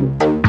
you.